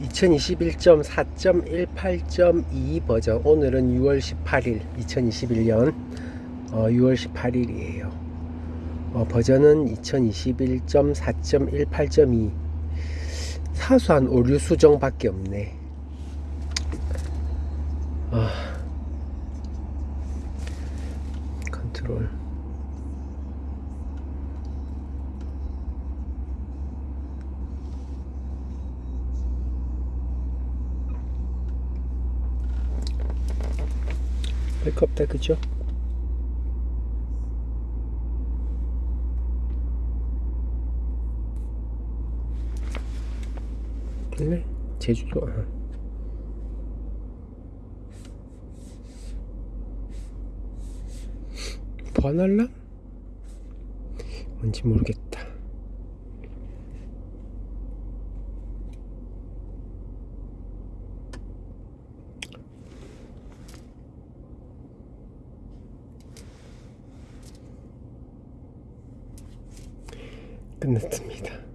2021.4.18.2 버전. 오늘은 6월 18일 2021년 어, 6월 18일이에요. 어, 버전은 2021.4.18.2 사소한 오류 수정 밖에 없네. 아. 컨트롤 별거 없다 그죠? 그래 제주도 아. 번알람? 뭔지 모르겠다 끝났습니다